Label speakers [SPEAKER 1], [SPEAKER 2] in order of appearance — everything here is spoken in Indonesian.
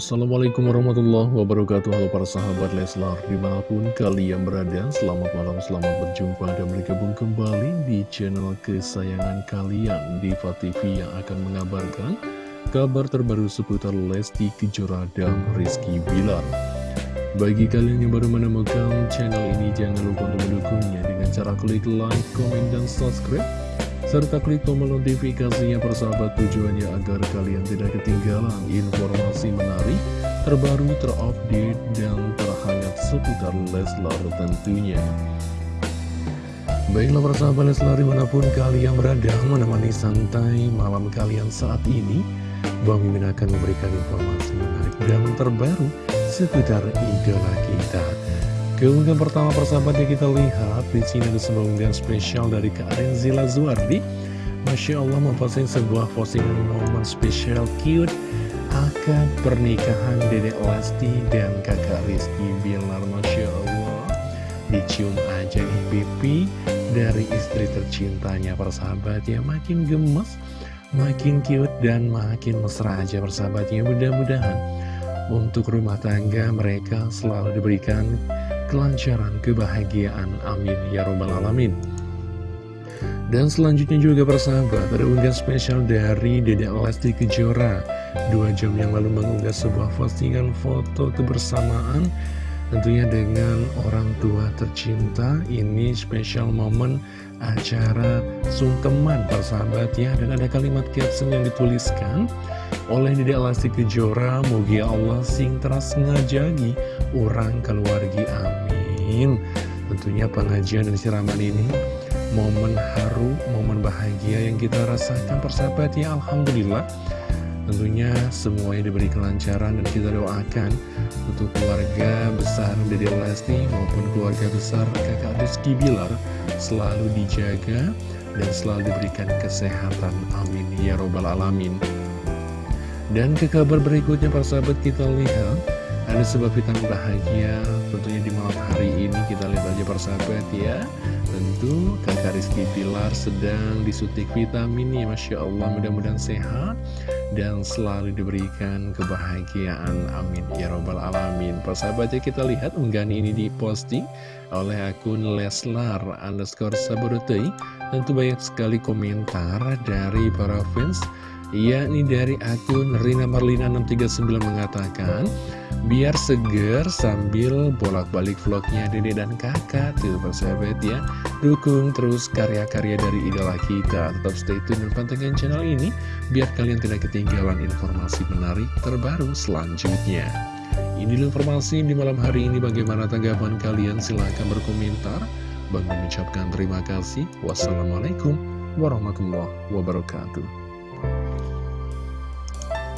[SPEAKER 1] Assalamualaikum warahmatullahi wabarakatuh. Halo para sahabat Leslar Di mana pun kalian berada Selamat malam, selamat berjumpa Dan bergabung kembali di channel kesayangan kalian Diva TV yang akan mengabarkan Kabar terbaru seputar Lesti Kejora dan Rizky Bilar. Bagi kalian yang baru menemukan channel ini Jangan lupa untuk mendukungnya Dengan cara klik like, komen, dan subscribe serta klik tombol notifikasinya persahabat tujuannya agar kalian tidak ketinggalan informasi menarik, terbaru, terupdate, dan terhangat seputar Leslar tentunya. Baiklah persahabat Leslar di mana pun kalian berada menemani santai malam kalian saat ini, Bang Mimin akan memberikan informasi menarik dan terbaru seputar idola kita. Keunggahan pertama persahabatnya kita lihat di sini ada sebuah unggahan spesial dari Kak Renzila Zuardi. Masya Allah memposting sebuah postingan momen spesial cute akad pernikahan Dedek Lesti dan kakak Rizky Bilar. Masya Allah dicium aja nih pipi dari istri tercintanya persahabatnya makin gemes, makin cute dan makin mesra aja persahabatnya. Mudah-mudahan untuk rumah tangga mereka selalu diberikan kelancaran, kebahagiaan. Amin. Ya Robbal Alamin. Dan selanjutnya juga persahabat, ada unggahan spesial dari Dede Lesti Kejora. Dua jam yang lalu mengunggah sebuah postingan foto kebersamaan tentunya dengan orang tua tercinta. Ini spesial momen acara sungkeman persahabat ya. Dan ada kalimat caption yang dituliskan oleh Dede Lesti Kejora, Mugi Allah sing teras ngajagi orang keluarga amin. Tentunya pengajian dan siraman ini momen haru, momen bahagia yang kita rasakan persahabat ya Alhamdulillah Tentunya semuanya diberi kelancaran dan kita doakan untuk keluarga besar Dede Lesti maupun keluarga besar kakak Rizky Bilar selalu dijaga dan selalu diberikan kesehatan. Amin. Ya Robbal Alamin. Dan ke kabar berikutnya persahabat kita lihat ada sebuah vitamin bahagia tentunya di malam hari ini. Kita lihat aja persahabat ya. Tentu kakak Rizky Pilar sedang disuntik vitamin ya Masya Allah. Mudah-mudahan sehat dan selalu diberikan kebahagiaan. Amin. Ya robbal alamin. Persahabatnya kita lihat unggahan ini diposting oleh akun Leslar underscore saborotei tentu banyak sekali komentar dari para fans yakni dari akun Rina Marlina 639 mengatakan biar seger sambil bolak-balik vlognya dede dan kakak. Tuh persahabat ya. Dukung terus karya-karya dari idola kita. Tetap stay tune dan pantengin channel ini biar kalian tidak ketinggalan informasi menarik terbaru selanjutnya. Ini informasi di malam hari ini. Bagaimana tanggapan kalian? Silahkan berkomentar. Bang mengucapkan terima kasih. Wassalamualaikum warahmatullahi wabarakatuh